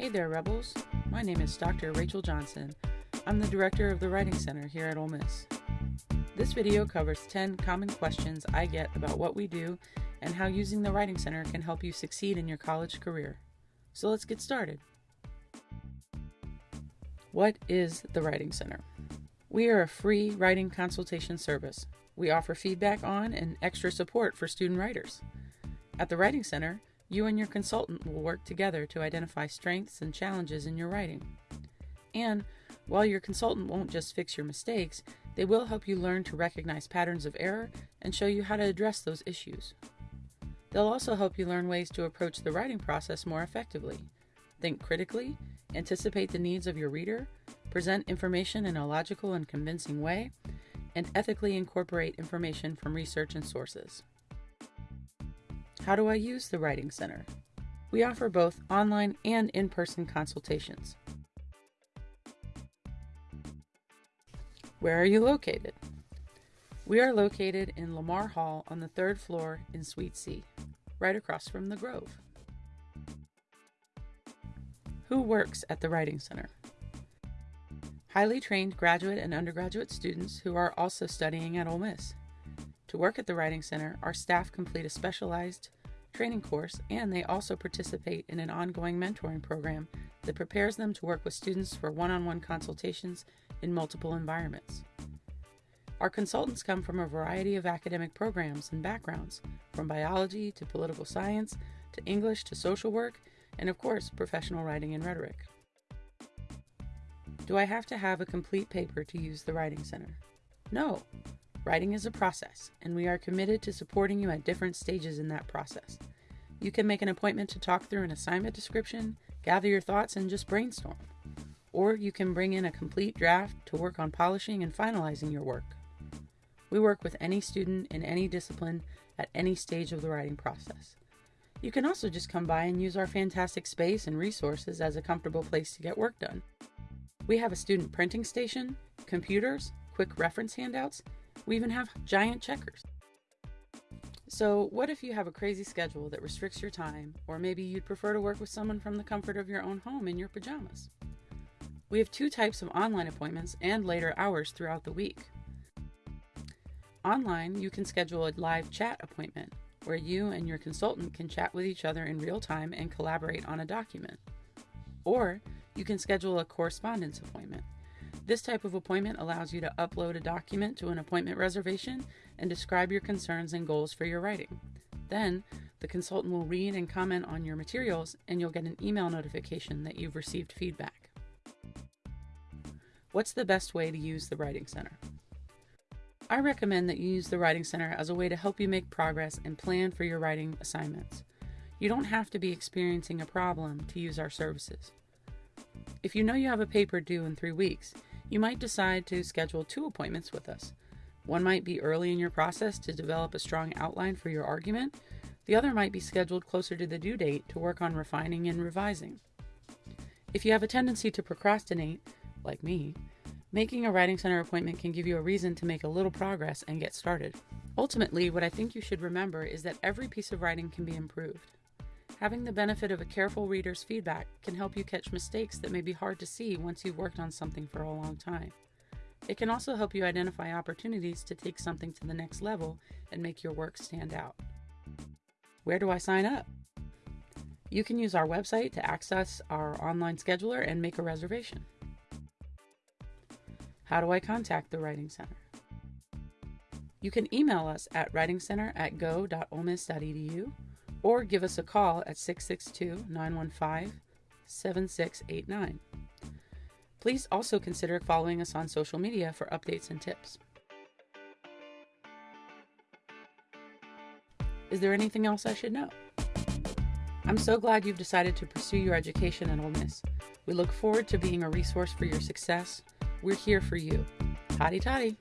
Hey there, Rebels. My name is Dr. Rachel Johnson. I'm the director of the Writing Center here at Ole Miss. This video covers 10 common questions I get about what we do and how using the Writing Center can help you succeed in your college career. So let's get started. What is the Writing Center? We are a free writing consultation service. We offer feedback on and extra support for student writers. At the Writing Center, you and your consultant will work together to identify strengths and challenges in your writing. And while your consultant won't just fix your mistakes, they will help you learn to recognize patterns of error and show you how to address those issues. They'll also help you learn ways to approach the writing process more effectively. Think critically, anticipate the needs of your reader, present information in a logical and convincing way, and ethically incorporate information from research and sources. How do I use the Writing Center? We offer both online and in person consultations. Where are you located? We are located in Lamar Hall on the third floor in Suite C, right across from the Grove. Who works at the Writing Center? Highly trained graduate and undergraduate students who are also studying at Ole Miss. To work at the Writing Center, our staff complete a specialized training course and they also participate in an ongoing mentoring program that prepares them to work with students for one on one consultations in multiple environments. Our consultants come from a variety of academic programs and backgrounds, from biology to political science to English to social work, and of course, professional writing and rhetoric. Do I have to have a complete paper to use the Writing Center? No. Writing is a process, and we are committed to supporting you at different stages in that process. You can make an appointment to talk through an assignment description, gather your thoughts, and just brainstorm or you can bring in a complete draft to work on polishing and finalizing your work. We work with any student in any discipline at any stage of the writing process. You can also just come by and use our fantastic space and resources as a comfortable place to get work done. We have a student printing station, computers, quick reference handouts, we even have giant checkers. So, what if you have a crazy schedule that restricts your time, or maybe you'd prefer to work with someone from the comfort of your own home in your pajamas? We have two types of online appointments and later hours throughout the week. Online, you can schedule a live chat appointment where you and your consultant can chat with each other in real time and collaborate on a document. Or you can schedule a correspondence appointment. This type of appointment allows you to upload a document to an appointment reservation and describe your concerns and goals for your writing. Then, the consultant will read and comment on your materials, and you'll get an email notification that you've received feedback. What's the best way to use the Writing Center? I recommend that you use the Writing Center as a way to help you make progress and plan for your writing assignments. You don't have to be experiencing a problem to use our services. If you know you have a paper due in three weeks, you might decide to schedule two appointments with us. One might be early in your process to develop a strong outline for your argument, the other might be scheduled closer to the due date to work on refining and revising. If you have a tendency to procrastinate, like me, making a Writing Center appointment can give you a reason to make a little progress and get started. Ultimately, what I think you should remember is that every piece of writing can be improved. Having the benefit of a careful reader's feedback can help you catch mistakes that may be hard to see once you've worked on something for a long time. It can also help you identify opportunities to take something to the next level and make your work stand out. Where do I sign up? You can use our website to access our online scheduler and make a reservation. How do I contact the Writing Center? You can email us at writingcenter at go.olemiss.edu or give us a call at 662 915 7689. Please also consider following us on social media for updates and tips. Is there anything else I should know? I'm so glad you've decided to pursue your education at Ole Miss. We look forward to being a resource for your success we're here for you. Hotty toddy.